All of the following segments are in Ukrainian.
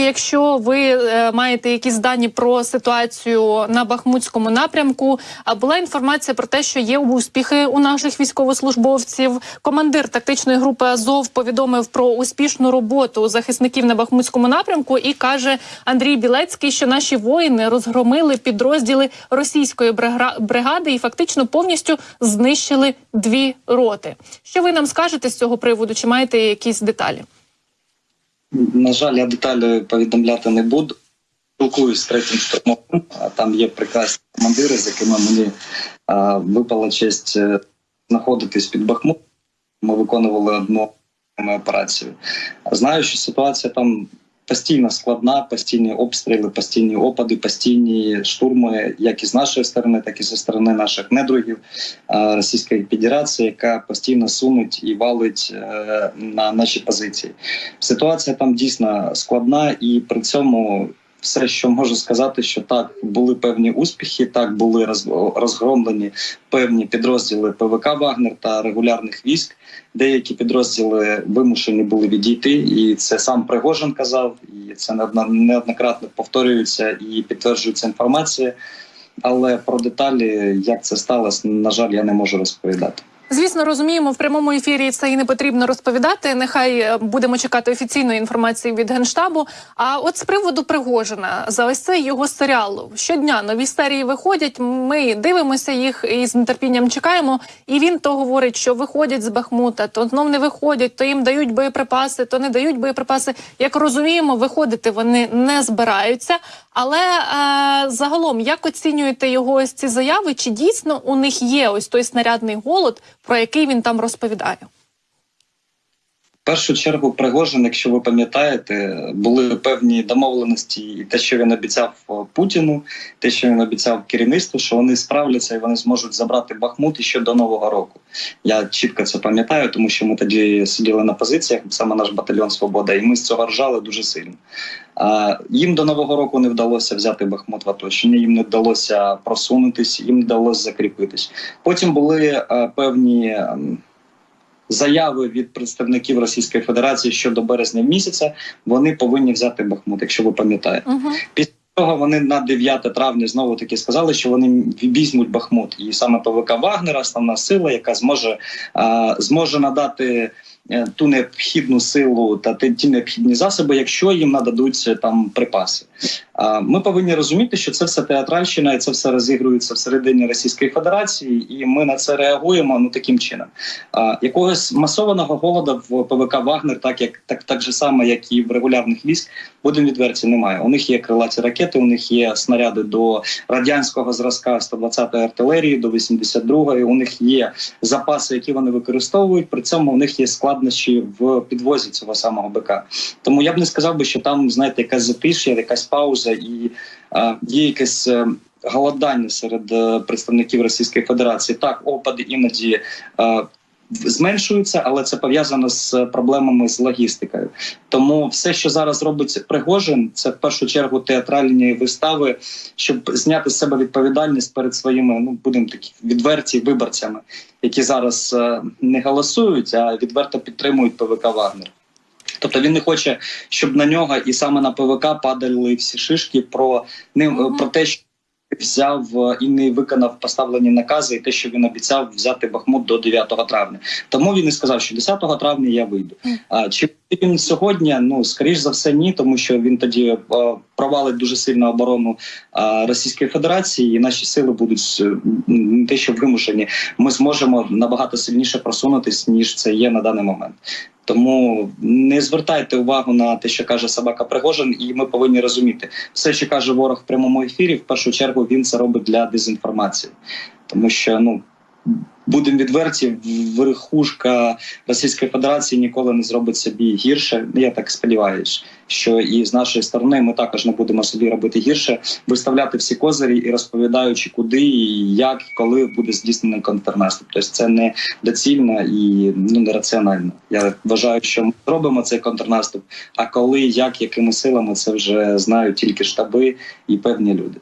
Якщо ви е, маєте якісь дані про ситуацію на Бахмутському напрямку, а була інформація про те, що є успіхи у наших військовослужбовців. Командир тактичної групи Азов повідомив про успішну роботу захисників на Бахмутському напрямку і каже Андрій Білецький, що наші воїни розгромили підрозділи російської бригади і фактично повністю знищили дві роти. Що ви нам скажете з цього приводу? Чи маєте якісь деталі? На жаль, я деталі повідомляти не буду. Спілкуюсь з третім штурмовим. Там є прекрасні командири, з якими мені а, випала честь е, знаходитись під Бахмут. Ми виконували одну операцію. Знаю, що ситуація там постійно складна, постійні обстріли, постійні опади, постійні штурми, як і з нашої сторони, так і зі сторони наших недругів Російської Федерації, яка постійно сунуть і валить е, на наші позиції. Ситуація там дійсно складна, і при цьому все, що можу сказати, що так були певні успіхи, так були розгромлені певні підрозділи ПВК Вагнер та регулярних військ. Деякі підрозділи вимушені були відійти, і це сам Пригожин казав, і це неоднократно повторюється і підтверджується інформація. Але про деталі, як це сталося, на жаль, я не можу розповідати. Звісно, розуміємо, в прямому ефірі це і не потрібно розповідати. Нехай е, будемо чекати офіційної інформації від генштабу. А от з приводу Пригожина за ось цей його серіал щодня нові серії виходять. Ми дивимося їх і з нетерпінням чекаємо. І він то говорить, що виходять з Бахмута, то знов не виходять, то їм дають боєприпаси, то не дають боєприпаси. Як розуміємо, виходити вони не збираються. Але е, загалом, як оцінюєте його ось ці заяви? Чи дійсно у них є ось той снарядний голод, про який він там розповідає? Першу чергу Пригожин, якщо ви пам'ятаєте, були певні домовленості, і те, що він обіцяв е, Путіну, те, що він обіцяв керівництву, що вони справляться і вони зможуть забрати Бахмут ще до нового року. Я чітко це пам'ятаю, тому що ми тоді сиділи на позиціях, саме наш батальйон Свобода, і ми з цього ржали дуже сильно. Їм до нового року не вдалося взяти Бахмут в оточення, їм не вдалося просунутись, їм не вдалося закріпитись. Потім були е, певні. Заяви від представників Російської Федерації щодо березня місяця. Вони повинні взяти Бахмут, якщо ви пам'ятаєте. Угу. Після того вони на 9 травня знову таки сказали, що вони візьмуть Бахмут, і саме ПВК Вагнера, основна сила, яка зможе а, зможе надати. е, Ту необхідну силу та ті необхідні засоби, якщо їм нададуть там припаси. Ми повинні розуміти, що це все театральщина, і це все розігрується всередині Російської Федерації, і ми на це реагуємо ну таким чином. Якогось масованого голоду в ПВК Вагнер, так як так, так же само, як і в регулярних військ, будемо відверті, немає. У них є крилаті ракети, у них є снаряди до радянського зразка 120-ї артилерії, до 82-ї. У них є запаси, які вони використовують. При цьому у них є складнощі в підвозі цього самого БК. Тому я б не сказав би, що там знаєте, якась затишя, якась пауза і е, є якесь. е, Голодання серед е, представників Російської Федерації так опади іноді е, зменшуються, але це пов'язано з проблемами з логістикою. Тому все, що зараз робить Пригожин, це в першу чергу театральні вистави, щоб зняти з себе відповідальність перед своїми, ну будемо такі відверті виборцями, які зараз е, не голосують, а відверто підтримують ПВК Вагнер. Тобто він не хоче, щоб на нього і саме на ПВК падали всі шишки про не -hmm. про те, що взяв е, і не виконав поставлені накази, і те, що він обіцяв взяти Бахмут до 9 травня. Тому він і сказав, що 10 травня я вийду. А чи він сьогодні? Ну скоріш за все, ні, тому що він тоді е, провалить дуже сильно оборону е, Російської Федерації, і наші сили будуть е, не те, що вимушені. Ми зможемо набагато сильніше просунутись ніж це є на даний момент. Тому не звертайте увагу на те, що каже собака Пригожин, і ми повинні розуміти, все, що каже ворог в прямому ефірі, в першу чергу він це робить для дезінформації, тому що ну. Будемо відверті, верхушка Російської Федерації ніколи не зробить собі гірше. Я так сподіваюся, що і з нашої сторони ми також не будемо собі робити гірше, виставляти всі козирі і розповідаючи, куди і як, і коли буде здійснений контрнаступ. Тобто це не доцільно і ну нераціонально. Я вважаю, що ми зробимо цей контрнаступ. А коли, як, якими силами, це вже знають тільки штаби і певні люди.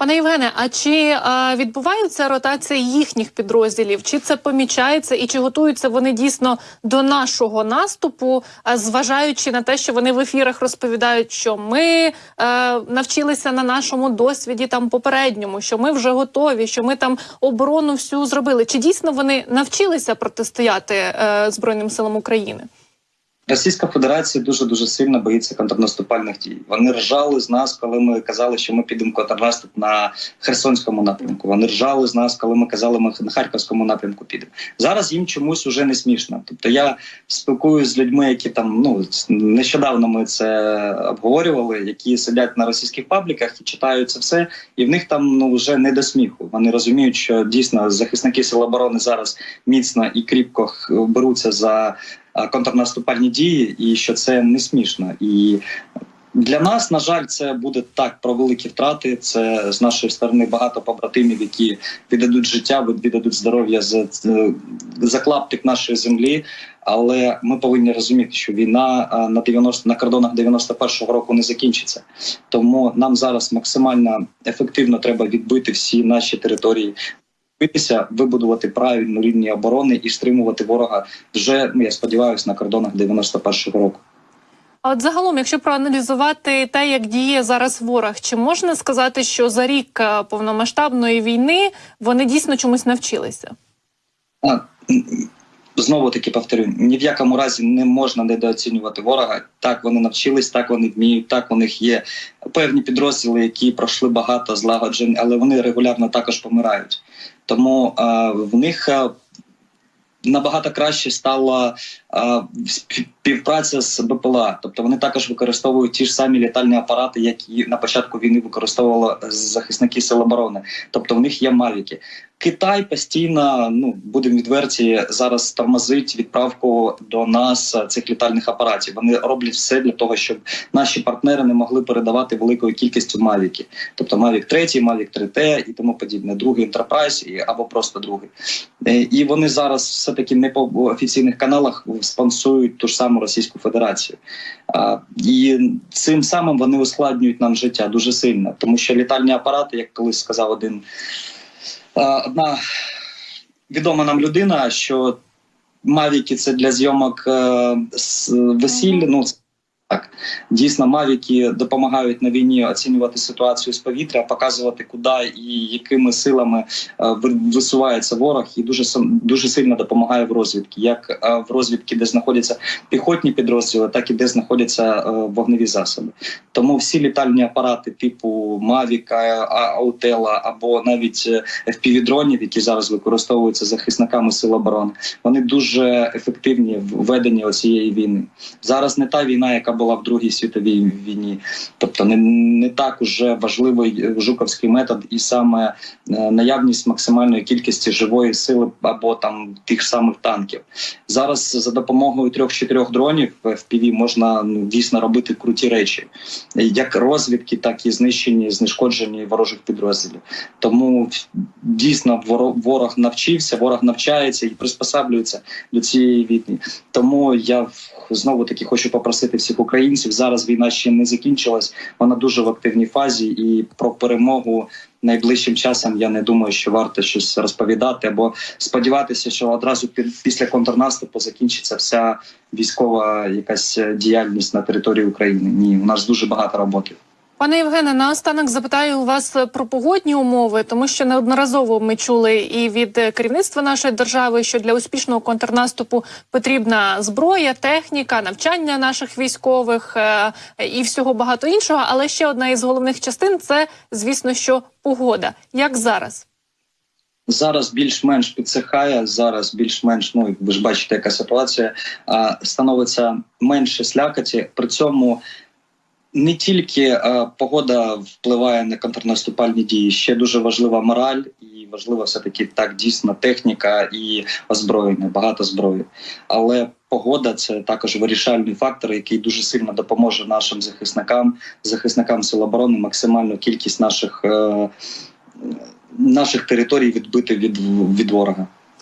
Пане Євгене, а чи е, відбувається ротація їхніх підрозділів? Чи це помічається, і чи готуються вони дійсно до нашого наступу, е, зважаючи на те, що вони в ефірах розповідають, що ми е, навчилися на нашому досвіді там попередньому, що ми вже готові, що ми там оборону всю зробили? Чи дійсно вони навчилися протистояти е, Збройним силам України? Російська Федерація дуже дуже сильно боїться контрнаступальних дій. Вони ржали з нас, коли ми казали, що ми підемо контрнаступ на Херсонському напрямку. Вони ржали з нас, коли ми казали, ми на Харківському напрямку підемо. Зараз їм чомусь уже не смішно. Тобто я спілкуюся з людьми, які там ну нещодавно ми це обговорювали, які сидять на російських пабліках і читають це все, і в них там ну вже не до сміху. Вони розуміють, що дійсно захисники сил оборони зараз міцно і кріпко беруться за контрнаступальні дії, і що це не смішно. І для нас, на жаль, це буде так про великі втрати. Це з нашої сторони багато побратимів, які віддадуть життя, віддадуть здоров'я за, за клаптик нашої землі. Але ми повинні розуміти, що війна на 90, на кордонах 91-го року не закінчиться. Тому нам зараз максимально ефективно треба відбити всі наші території. Битися, вибудувати правильну лінію оборони і стримувати ворога вже ну я сподіваюся на кордонах 91-го року. А от загалом, якщо проаналізувати те, як діє зараз ворог, чи можна сказати, що за рік е, повномасштабної війни вони дійсно чомусь навчилися? А, Знову таки повторю, ні в якому разі не можна недооцінювати ворога. Так вони навчились, так вони вміють. Так у них є певні підрозділи, які пройшли багато злагоджень, але вони регулярно також помирають. Тому в них набагато краще стала а, співпраця з БПЛА. Тобто вони також використовують ті ж самі літальні апарати, які на початку війни використовували захисники сил оборони. Тобто в них є мавіки. Китай постійно, ну будемо відверті, зараз тормозить відправку до нас е, цих літальних апаратів. Вони роблять все для того, щоб наші партнери не могли передавати великою кількістю мавіки, тобто Mavic 3, Mavic 3T і тому подібне, другий Enterprise або просто другий. Е, І вони зараз все таки не по офіційних каналах спонсують ту ж саму Російську Федерацію. І цим самим вони ускладнюють нам життя дуже сильно, тому що літальні апарати, як колись сказав один одна відома нам людина, що мавіки це для зйомок е, весілля. Ну так, дійсно, мавіки допомагають на війні оцінювати ситуацію з повітря, показувати, куди і якими силами е, висувається ворог, і дуже дуже сильно допомагає в розвідці, як е, в розвідці, де знаходяться піхотні підрозділи, так і де знаходяться е, вогневі засоби. Тому всі літальні апарати типу Mavic, Аутела або навіть FPV-дронів, які зараз використовуються захисниками сил оборони, вони дуже ефективні в веденні цієї війни. Зараз не та війна, яка була в Другій світовій війні, тобто не, не так уже важливий е, жуковський метод, і саме е, наявність максимальної кількості живої сили або там тих самих танків. Зараз за допомогою трьох-чотирьох дронів FPV можна ну, дійсно робити круті речі, як розвідки, так і знищені, знешкоджені ворожих підрозділів. Тому дійсно ворог навчився, ворог навчається і приспосаблюється до цієї війни. Тому я знову таки хочу попросити всіх. Зараз війна ще не закінчилась, вона дуже в активній фазі, і про перемогу найближчим часом я не думаю, що варто щось розповідати або сподіватися, що одразу після контрнаступу закінчиться вся військова якась діяльність на території України. Ні, у нас дуже багато роботи. Пане Євгене, наостанок запитаю у вас про погодні умови, тому що неодноразово ми чули і від е, керівництва нашої держави, що для успішного контрнаступу потрібна зброя, техніка, навчання наших військових е, і всього багато іншого. Але ще одна із головних частин це, звісно, що погода. Як зараз? Зараз більш-менш підсихає. Зараз більш-менш, ну ви ж бачите, яка ситуація становиться менше слякоті. При цьому не тільки а, погода впливає на контрнаступальні дії, ще дуже важлива мораль і важлива все таки так дійсно техніка і озброєння, багато зброї. Але погода це також вирішальний фактор, який дуже сильно допоможе нашим захисникам, захисникам сил оборони, максимальну кількість наших. Е, Наших територій відбити від, від ворога.